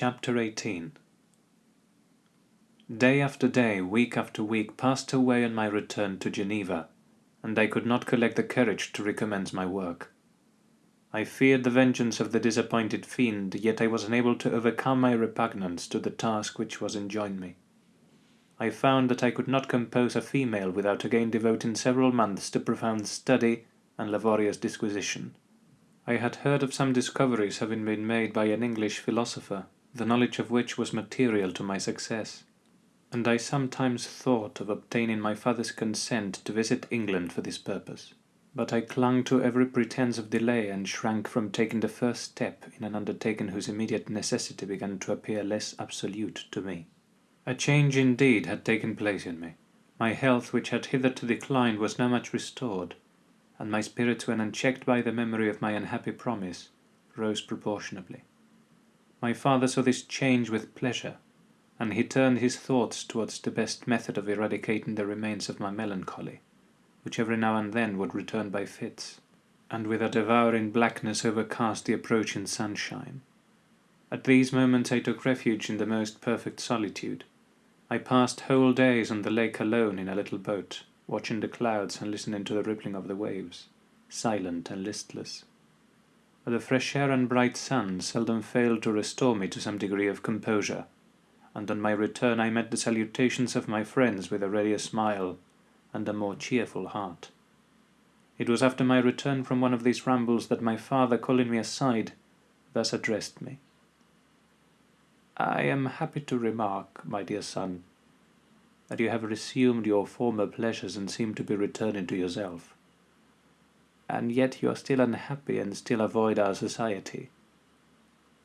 Chapter 18 Day after day, week after week, passed away on my return to Geneva, and I could not collect the courage to recommence my work. I feared the vengeance of the disappointed fiend, yet I was unable to overcome my repugnance to the task which was enjoined me. I found that I could not compose a female without again devoting several months to profound study and laborious disquisition. I had heard of some discoveries having been made by an English philosopher, the knowledge of which was material to my success, and I sometimes thought of obtaining my father's consent to visit England for this purpose. But I clung to every pretence of delay and shrank from taking the first step in an undertaking whose immediate necessity began to appear less absolute to me. A change indeed had taken place in me. My health, which had hitherto declined, was now much restored, and my spirits, when unchecked by the memory of my unhappy promise, rose proportionably. My father saw this change with pleasure, and he turned his thoughts towards the best method of eradicating the remains of my melancholy, which every now and then would return by fits, and with a devouring blackness overcast the approaching sunshine. At these moments I took refuge in the most perfect solitude. I passed whole days on the lake alone in a little boat, watching the clouds and listening to the rippling of the waves, silent and listless the fresh air and bright sun seldom failed to restore me to some degree of composure, and on my return I met the salutations of my friends with a readier smile and a more cheerful heart. It was after my return from one of these rambles that my father, calling me aside, thus addressed me. I am happy to remark, my dear son, that you have resumed your former pleasures and seem to be returning to yourself and yet you are still unhappy and still avoid our society.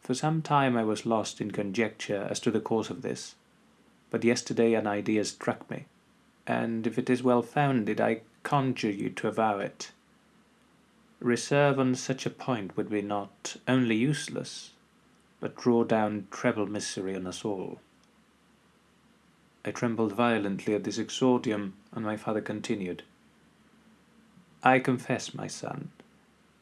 For some time I was lost in conjecture as to the cause of this, but yesterday an idea struck me, and if it is well founded, I conjure you to avow it. Reserve on such a point would be not only useless, but draw down treble misery on us all. I trembled violently at this exordium, and my father continued. I confess, my son,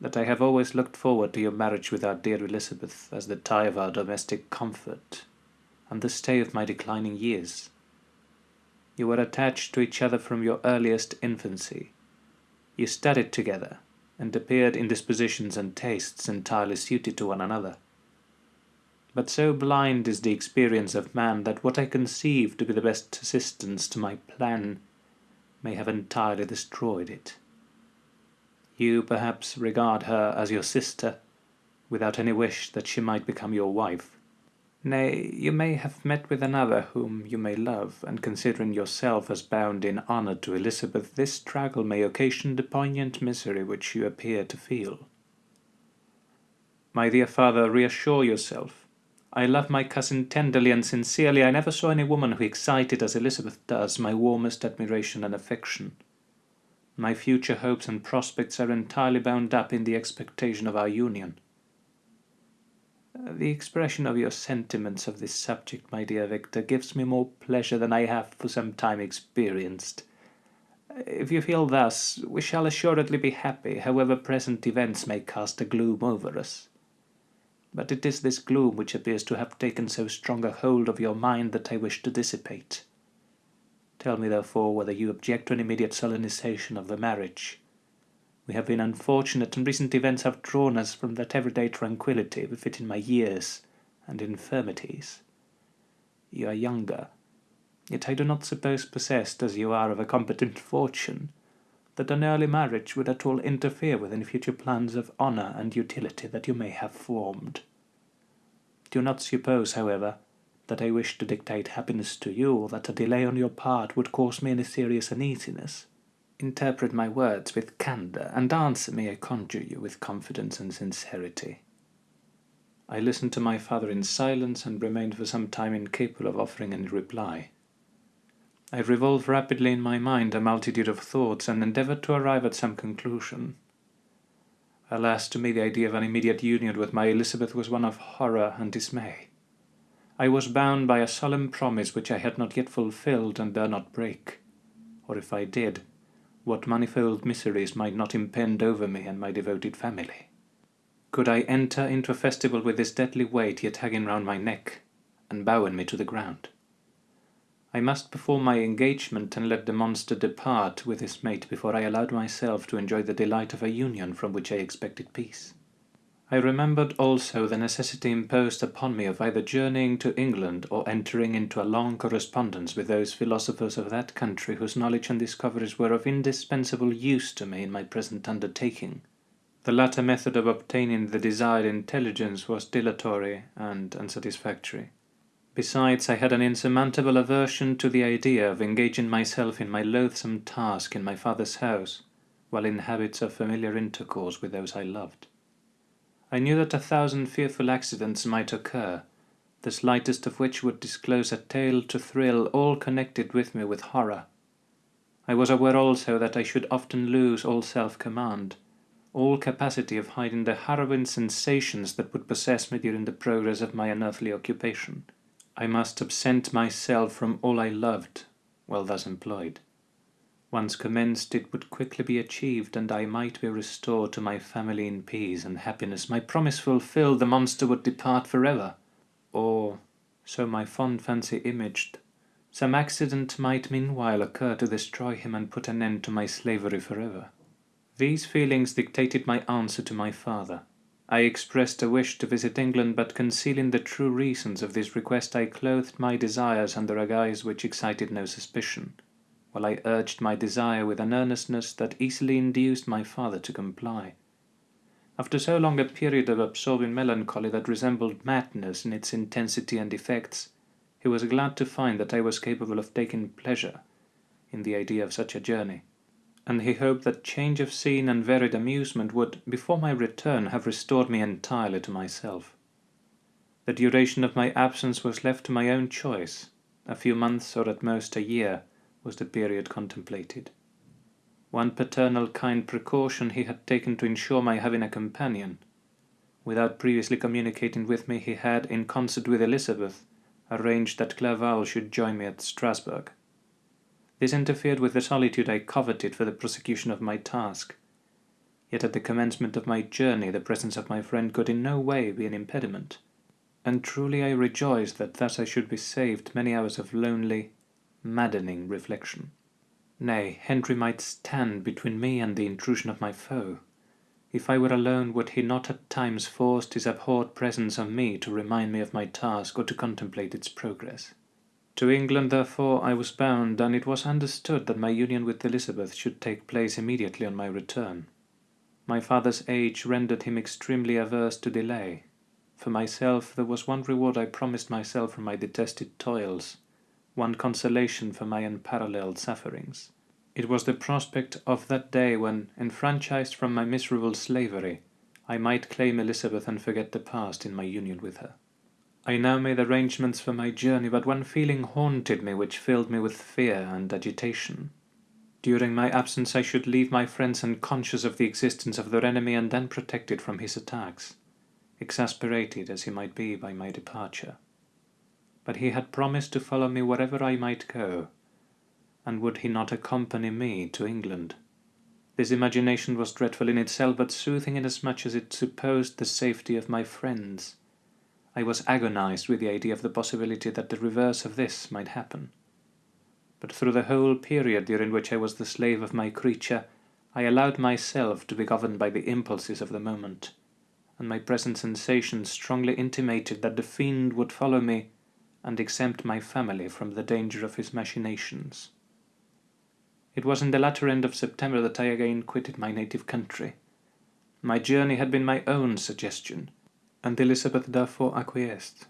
that I have always looked forward to your marriage with our dear Elizabeth as the tie of our domestic comfort, and the stay of my declining years. You were attached to each other from your earliest infancy. You studied together, and appeared in dispositions and tastes entirely suited to one another. But so blind is the experience of man that what I conceive to be the best assistance to my plan may have entirely destroyed it. You perhaps regard her as your sister, without any wish that she might become your wife. Nay, you may have met with another whom you may love, and considering yourself as bound in honour to Elizabeth, this struggle may occasion the poignant misery which you appear to feel. My dear father, reassure yourself. I love my cousin tenderly and sincerely. I never saw any woman who excited, as Elizabeth does, my warmest admiration and affection. My future hopes and prospects are entirely bound up in the expectation of our union. The expression of your sentiments of this subject, my dear Victor, gives me more pleasure than I have for some time experienced. If you feel thus, we shall assuredly be happy, however present events may cast a gloom over us. But it is this gloom which appears to have taken so strong a hold of your mind that I wish to dissipate. Tell me, therefore, whether you object to an immediate solemnization of the marriage. We have been unfortunate, and recent events have drawn us from that everyday tranquillity befitting my years and infirmities. You are younger, yet I do not suppose possessed as you are of a competent fortune, that an early marriage would at all interfere with any future plans of honour and utility that you may have formed. Do not suppose, however, that I wish to dictate happiness to you, or that a delay on your part would cause me any serious uneasiness. Interpret my words with candour, and answer me, I conjure you, with confidence and sincerity. I listened to my father in silence, and remained for some time incapable of offering any reply. I revolved rapidly in my mind a multitude of thoughts, and endeavoured to arrive at some conclusion. Alas, to me the idea of an immediate union with my Elizabeth was one of horror and dismay. I was bound by a solemn promise which I had not yet fulfilled and dare not break. Or if I did, what manifold miseries might not impend over me and my devoted family? could I enter into a festival with this deadly weight yet hanging round my neck, and bowing me to the ground? I must perform my engagement and let the monster depart with his mate before I allowed myself to enjoy the delight of a union from which I expected peace. I remembered also the necessity imposed upon me of either journeying to England or entering into a long correspondence with those philosophers of that country whose knowledge and discoveries were of indispensable use to me in my present undertaking. The latter method of obtaining the desired intelligence was dilatory and unsatisfactory. Besides, I had an insurmountable aversion to the idea of engaging myself in my loathsome task in my father's house, while in habits of familiar intercourse with those I loved. I knew that a thousand fearful accidents might occur, the slightest of which would disclose a tale to thrill all connected with me with horror. I was aware also that I should often lose all self-command, all capacity of hiding the harrowing sensations that would possess me during the progress of my unearthly occupation. I must absent myself from all I loved, while thus employed. Once commenced, it would quickly be achieved, and I might be restored to my family in peace and happiness. My promise fulfilled, the monster would depart forever. Or, so my fond fancy imaged, some accident might meanwhile occur to destroy him and put an end to my slavery forever. These feelings dictated my answer to my father. I expressed a wish to visit England, but concealing the true reasons of this request, I clothed my desires under a guise which excited no suspicion while I urged my desire with an earnestness that easily induced my father to comply. After so long a period of absorbing melancholy that resembled madness in its intensity and effects, he was glad to find that I was capable of taking pleasure in the idea of such a journey, and he hoped that change of scene and varied amusement would, before my return, have restored me entirely to myself. The duration of my absence was left to my own choice, a few months or at most a year, was the period contemplated. One paternal kind precaution he had taken to ensure my having a companion. Without previously communicating with me, he had, in concert with Elizabeth, arranged that Clerval should join me at Strasbourg. This interfered with the solitude I coveted for the prosecution of my task. Yet at the commencement of my journey the presence of my friend could in no way be an impediment, and truly I rejoiced that thus I should be saved many hours of lonely, maddening reflection. Nay, Henry might stand between me and the intrusion of my foe. If I were alone, would he not at times force his abhorred presence on me to remind me of my task or to contemplate its progress? To England, therefore, I was bound, and it was understood that my union with Elizabeth should take place immediately on my return. My father's age rendered him extremely averse to delay. For myself, there was one reward I promised myself for my detested toils, one consolation for my unparalleled sufferings. It was the prospect of that day when, enfranchised from my miserable slavery, I might claim Elizabeth and forget the past in my union with her. I now made arrangements for my journey, but one feeling haunted me which filled me with fear and agitation. During my absence I should leave my friends unconscious of the existence of their enemy and then protected from his attacks, exasperated as he might be by my departure but he had promised to follow me wherever I might go, and would he not accompany me to England? This imagination was dreadful in itself, but soothing inasmuch as it supposed the safety of my friends. I was agonized with the idea of the possibility that the reverse of this might happen. But through the whole period during which I was the slave of my creature, I allowed myself to be governed by the impulses of the moment, and my present sensations strongly intimated that the fiend would follow me and exempt my family from the danger of his machinations. It was in the latter end of September that I again quitted my native country. My journey had been my own suggestion, and Elizabeth therefore acquiesced.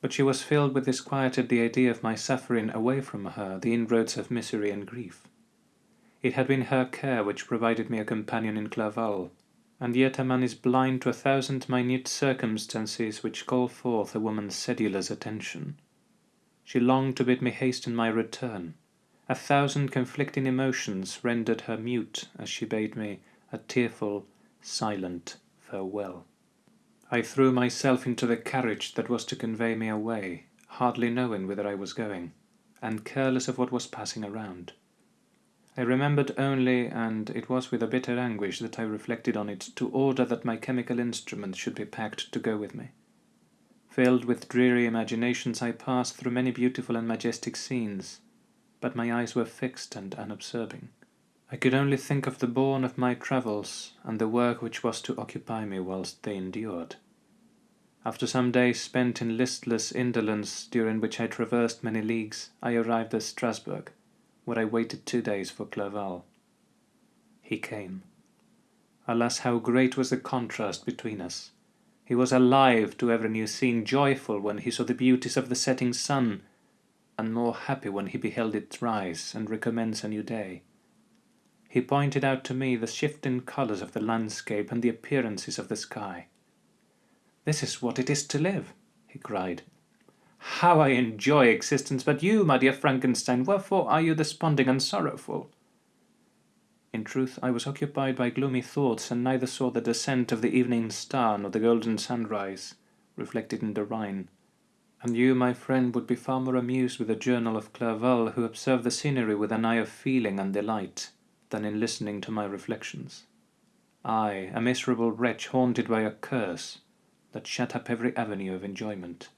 But she was filled with disquiet at the idea of my suffering away from her the inroads of misery and grief. It had been her care which provided me a companion in Clerval, and yet a man is blind to a thousand minute circumstances which call forth a woman's sedulous attention. She longed to bid me hasten my return. A thousand conflicting emotions rendered her mute as she bade me a tearful, silent farewell. I threw myself into the carriage that was to convey me away, hardly knowing whither I was going, and careless of what was passing around. I remembered only, and it was with a bitter anguish that I reflected on it, to order that my chemical instruments should be packed to go with me. Filled with dreary imaginations, I passed through many beautiful and majestic scenes, but my eyes were fixed and unobserving. I could only think of the bourne of my travels and the work which was to occupy me whilst they endured. After some days spent in listless indolence, during which I traversed many leagues, I arrived at Strasbourg, where I waited two days for Clerval. He came. Alas, how great was the contrast between us! He was alive to every new scene, joyful when he saw the beauties of the setting sun, and more happy when he beheld it rise and recommence a new day. He pointed out to me the shifting colours of the landscape and the appearances of the sky. This is what it is to live, he cried. How I enjoy existence! But you, my dear Frankenstein, wherefore are you desponding and sorrowful? In truth, I was occupied by gloomy thoughts, and neither saw the descent of the evening star nor the golden sunrise reflected in the Rhine. And you, my friend, would be far more amused with the journal of Clerval, who observed the scenery with an eye of feeling and delight, than in listening to my reflections. I, a miserable wretch haunted by a curse that shut up every avenue of enjoyment.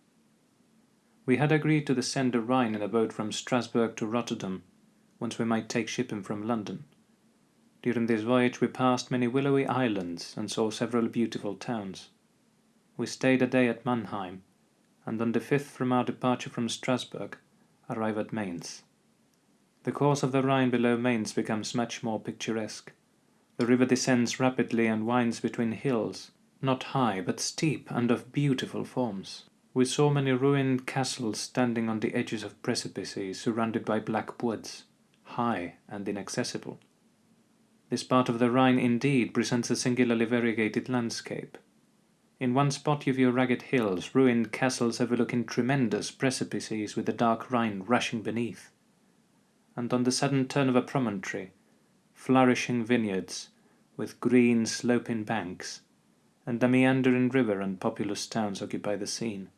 We had agreed to descend the Rhine in a boat from Strasbourg to Rotterdam, whence we might take shipping from London. During this voyage we passed many willowy islands and saw several beautiful towns. We stayed a day at Mannheim, and on the fifth from our departure from Strasbourg arrived at Mainz. The course of the Rhine below Mainz becomes much more picturesque. The river descends rapidly and winds between hills, not high but steep and of beautiful forms. We saw many ruined castles standing on the edges of precipices surrounded by black woods, high and inaccessible. This part of the Rhine indeed presents a singularly variegated landscape. In one spot you view ragged hills, ruined castles overlooking tremendous precipices with the dark Rhine rushing beneath. And on the sudden turn of a promontory, flourishing vineyards, with green sloping banks, and a meandering river and populous towns occupy the scene.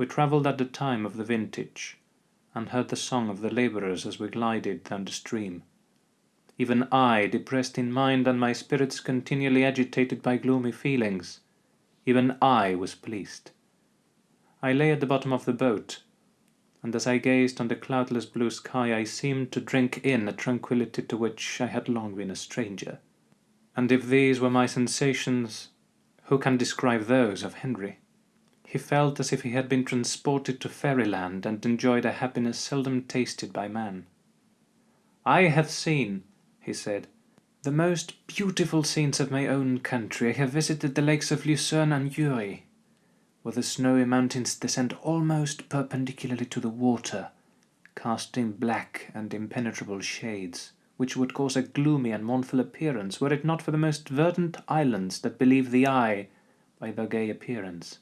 We travelled at the time of the vintage, and heard the song of the labourers as we glided down the stream. Even I, depressed in mind and my spirits continually agitated by gloomy feelings, even I was pleased. I lay at the bottom of the boat, and as I gazed on the cloudless blue sky I seemed to drink in a tranquillity to which I had long been a stranger. And if these were my sensations, who can describe those of Henry? He felt as if he had been transported to fairyland and enjoyed a happiness seldom tasted by man. I have seen, he said, the most beautiful scenes of my own country. I have visited the lakes of Lucerne and Uri, where the snowy mountains descend almost perpendicularly to the water, casting black and impenetrable shades, which would cause a gloomy and mournful appearance, were it not for the most verdant islands that believe the eye by their gay appearance.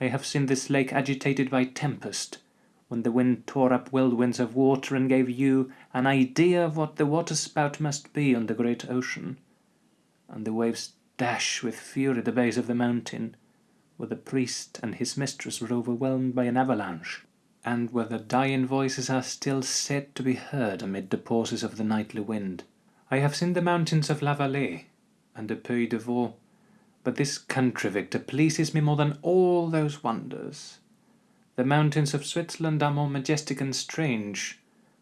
I have seen this lake agitated by tempest, when the wind tore up whirlwinds of water and gave you an idea of what the waterspout must be on the great ocean, and the waves dash with fury the base of the mountain, where the priest and his mistress were overwhelmed by an avalanche, and where the dying voices are still said to be heard amid the pauses of the nightly wind. I have seen the mountains of La Valais and the Pays de Vaud, but this country, Victor, pleases me more than all those wonders. The mountains of Switzerland are more majestic and strange,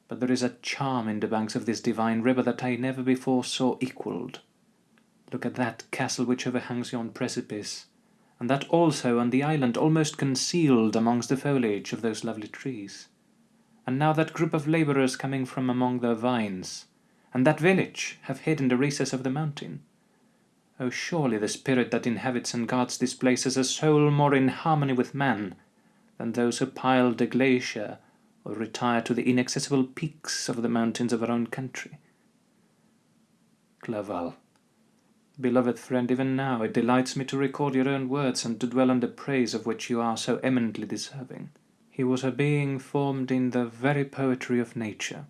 but there is a charm in the banks of this divine river that I never before saw equalled. Look at that castle which overhangs yon precipice, and that also on the island almost concealed amongst the foliage of those lovely trees. And now that group of labourers coming from among their vines, and that village have hid in the recess of the mountain. Oh, surely the spirit that inhabits and guards this place is a soul more in harmony with man than those who pile the glacier or retire to the inaccessible peaks of the mountains of our own country. Clerval. Beloved friend, even now it delights me to record your own words and to dwell on the praise of which you are so eminently deserving. He was a being formed in the very poetry of nature.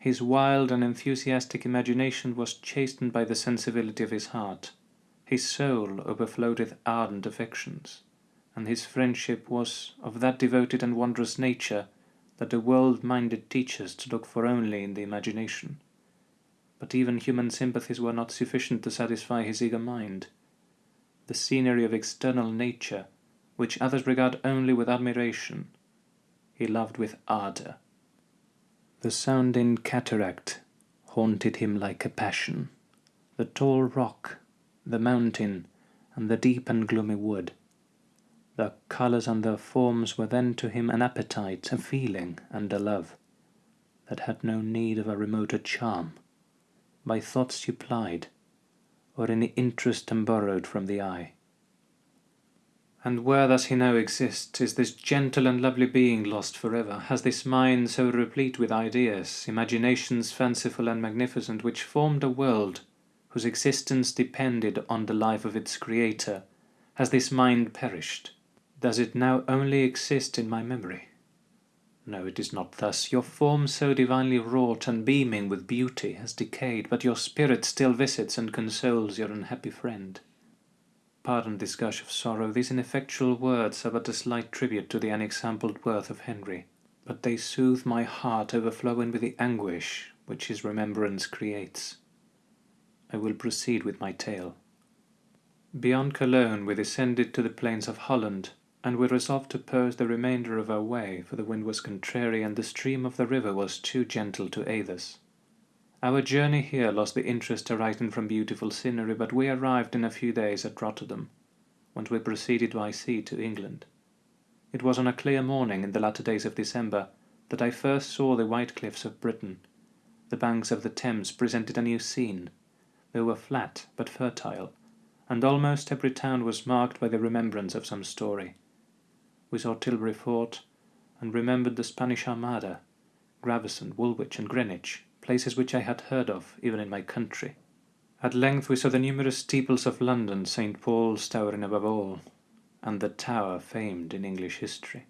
His wild and enthusiastic imagination was chastened by the sensibility of his heart. His soul overflowed with ardent affections and his friendship was of that devoted and wondrous nature that the world-minded teaches to look for only in the imagination. But even human sympathies were not sufficient to satisfy his eager mind. The scenery of external nature, which others regard only with admiration, he loved with ardour. The sounding cataract haunted him like a passion. The tall rock, the mountain, and the deep and gloomy wood. The colours and their forms were then to him an appetite, a feeling, and a love, that had no need of a remoter charm, by thoughts supplied, or any interest borrowed from the eye. And where does he now exist? Is this gentle and lovely being lost for ever? Has this mind so replete with ideas, imaginations fanciful and magnificent, which formed a world whose existence depended on the life of its creator, has this mind perished? Does it now only exist in my memory? No, it is not thus. Your form so divinely wrought and beaming with beauty has decayed, but your spirit still visits and consoles your unhappy friend. Pardon this gush of sorrow, these ineffectual words are but a slight tribute to the unexampled worth of Henry, but they soothe my heart overflowing with the anguish which his remembrance creates. I will proceed with my tale. Beyond Cologne we descended to the plains of Holland, and we resolved to purse the remainder of our way, for the wind was contrary and the stream of the river was too gentle to aid us. Our journey here lost the interest arising from beautiful scenery, but we arrived in a few days at Rotterdam, whence we proceeded by sea to England. It was on a clear morning in the latter days of December that I first saw the white cliffs of Britain. The banks of the Thames presented a new scene, they were flat but fertile, and almost every town was marked by the remembrance of some story. We saw Tilbury Fort, and remembered the Spanish Armada, Gravesend, Woolwich, and Greenwich, places which I had heard of even in my country. At length we saw the numerous steeples of London, St. Paul's towering above all, and the tower famed in English history.